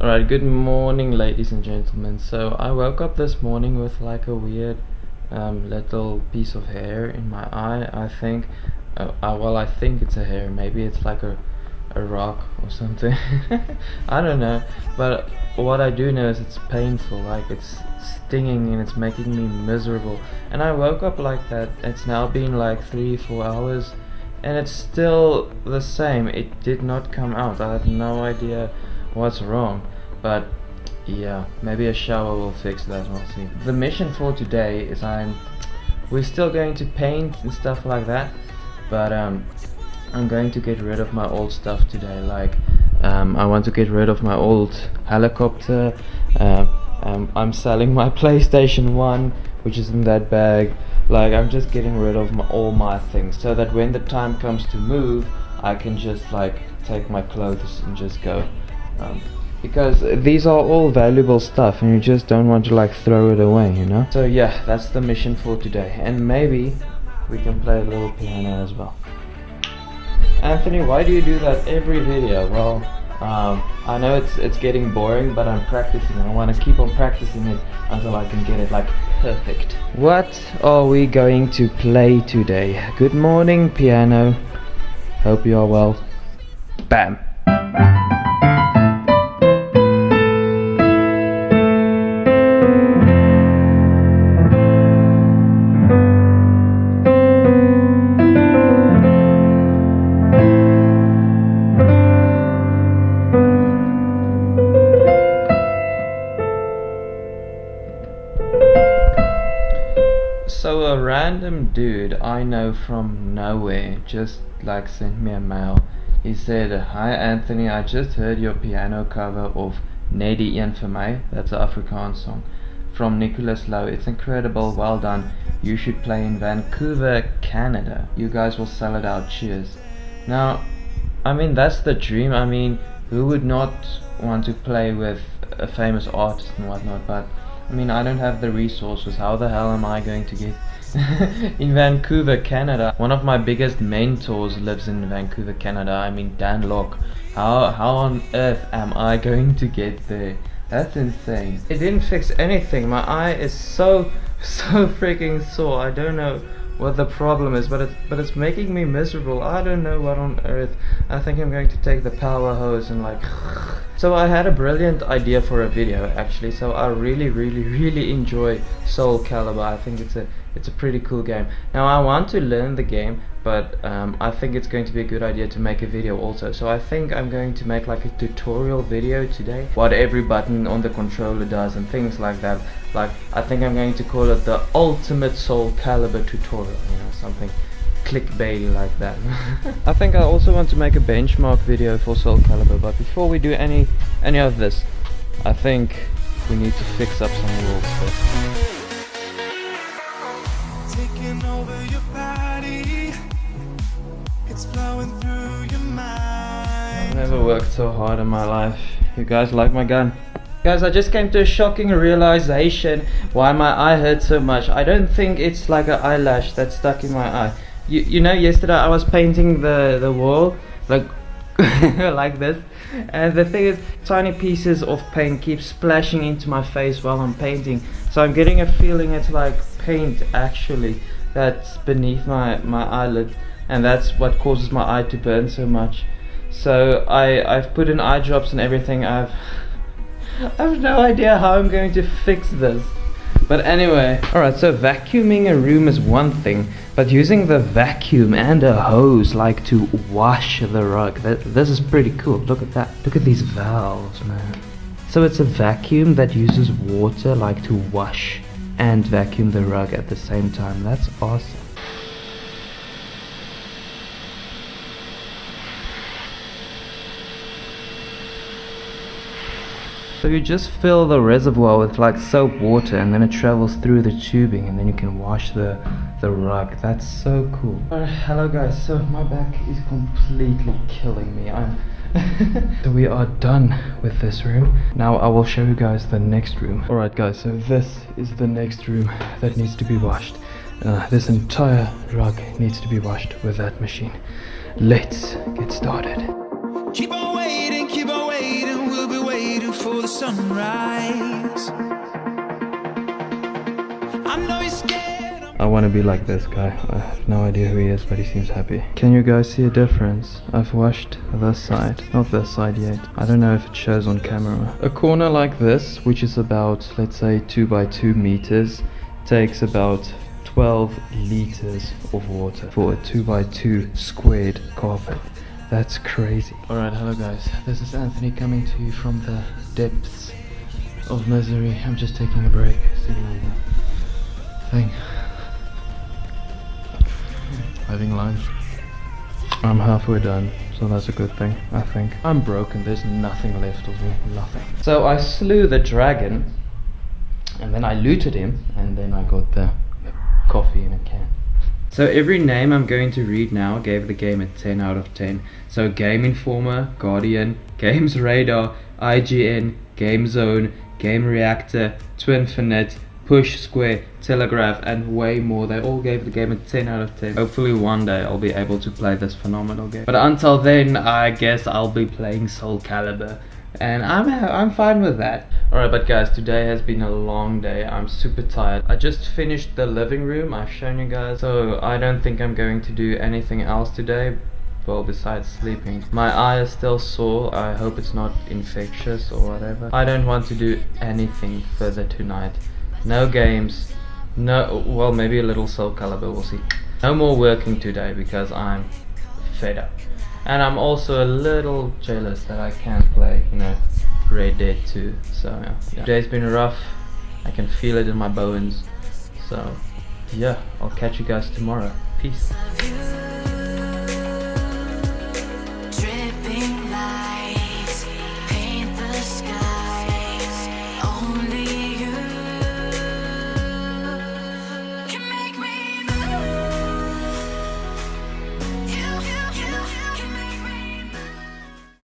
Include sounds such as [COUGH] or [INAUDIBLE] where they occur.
Alright, good morning ladies and gentlemen. So I woke up this morning with like a weird um, little piece of hair in my eye, I think. Uh, uh, well, I think it's a hair, maybe it's like a, a rock or something. [LAUGHS] I don't know, but what I do know is it's painful, like it's stinging and it's making me miserable. And I woke up like that, it's now been like 3-4 hours and it's still the same, it did not come out, I have no idea what's wrong? But yeah maybe a shower will fix that we'll see. The mission for today is I'm we're still going to paint and stuff like that but um I'm going to get rid of my old stuff today like um, I want to get rid of my old helicopter uh, um, I'm selling my [LAUGHS] PlayStation 1 which is in that bag like I'm just getting rid of my, all my things so that when the time comes to move I can just like take my clothes and just go um, because these are all valuable stuff and you just don't want to like throw it away you know? So yeah that's the mission for today. And maybe we can play a little piano as well. Anthony why do you do that every video? Well um, I know it's it's getting boring but I'm practicing. I want to keep on practicing it until I can get it like perfect. What are we going to play today? Good morning piano. Hope you are well. Bam So a random dude I know from nowhere just like sent me a mail. He said, Hi Anthony, I just heard your piano cover of Nedi Een vir my, that's an Afrikaans song, from Nicholis Louw. It's incredible, well done. You should play in Vancouver, Canada. You guys will sell it out, cheers. Now, I mean, that's the dream. I mean, who would not want to play with a famous artist and whatnot, but I mean, I don't have the resources. How the hell am I going to get [LAUGHS] in Vancouver, Canada? One of my biggest mentors lives in Vancouver, Canada. I mean, Dan Lok. How, how on earth am I [LAUGHS] going to get there? That's insane. It didn't fix anything. My eye is so, [LAUGHS] so freaking sore. I don't know what the problem is, but it's but it's making me miserable. I don't know what on earth. I think I'm going to take the power hose and like. [SIGHS] So I had a brilliant idea for a video actually. So I really, really, really enjoy Soul Calibur. I think it's a it's a pretty cool game. Now I want to learn the game, but um, I think it's going to be a good idea to make a video also. So I think I'm going to make like a tutorial video today, what every button on the controller does and things like that. Like I think I'm going to call it the ultimate Soul Calibur tutorial, you know, something clickbaity like that. [LAUGHS] I think I also want to make a benchmark video for Soul Calibur, but before we do any any of this, I think we need to fix up some rules first. Never worked so hard in my life. You guys like my gun? Guys, I just came to a shocking realization why my eye hurts so much. I don't think it's like an eyelash that's stuck in my eye you, you know yesterday I was painting the the wall like [LAUGHS] like this and the thing is tiny pieces of paint keep splashing into my face while I'm painting so I'm getting a feeling it's like paint actually that's beneath my my eyelid and that's what causes my eye to burn so much so I I've put in eye drops and everything I've [LAUGHS] I have no idea how I'm going to fix this but anyway, alright, so vacuuming a room is one thing, but using the vacuum and a hose like to wash the rug, this is pretty cool. Look at that. Look at these valves, man. So it's a vacuum that uses water like to wash and vacuum the rug at the same time. That's awesome. So you just fill the reservoir with like soap water and then it travels through the tubing and then you can wash the, the rug. That's so cool. Alright, hello guys. So my back is completely killing me. I'm [LAUGHS] so we are done with this room. Now I will show you guys the next room. Alright guys, so this is the next room that needs to be washed. Uh, this entire rug needs to be washed with that machine. Let's get started. The sunrise. I want to be like this guy. I have no idea who he is, but he seems happy. Can you guys see a difference? I've washed this side, not this side yet. I don't know if it shows on camera. A corner like this, which is about, let's say, 2 by 2 meters, takes about 12 liters of water for a 2 by 2 squared carpet. That's crazy. Alright, hello guys. This is Anthony coming to you from the depths of misery. I'm just taking a break, sitting on the thing. Living life. I'm halfway done, so that's a good thing, I think. I'm broken, there's nothing left of me, nothing. So I slew the dragon, and then I looted him, and then I got the coffee in a can. So every name I'm going to read now gave the game a 10 out of 10. So Game Informer, Guardian, Games Radar, IGN, Game Zone, Game Reactor, Twinfinite, Push Square, Telegraph, and way more. They all gave the game a 10 out of 10. Hopefully one day I'll be able to play this phenomenal game. But until then, I guess I'll be playing Soul Calibur. And I'm I'm fine with that. Alright, but guys, today has been a long day. I'm super tired. I just finished the living room. I've shown you guys. So I don't think I'm going to do anything else today well besides sleeping. My eye is still sore, I hope it's not infectious or whatever. I don't want to do anything further tonight. No games, no, well maybe a little Soul Calibur, we'll see. No more working today because I'm fed up. And I'm also a little jealous that I can't play, you know, Red Dead 2. So yeah, yeah. today's been rough, I can feel it in my bones. So yeah, I'll catch you guys tomorrow. Peace. you.